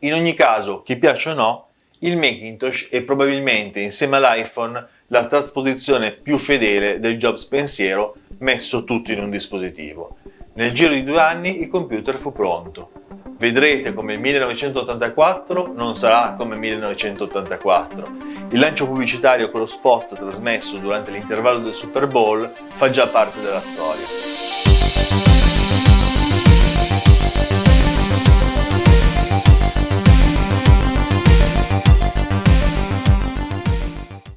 In ogni caso, chi piace o no, il Macintosh è probabilmente insieme all'iPhone la trasposizione più fedele del Jobs pensiero messo tutto in un dispositivo. Nel giro di due anni il computer fu pronto. Vedrete come il 1984 non sarà come 1984. Il lancio pubblicitario con lo spot trasmesso durante l'intervallo del Super Bowl fa già parte della storia.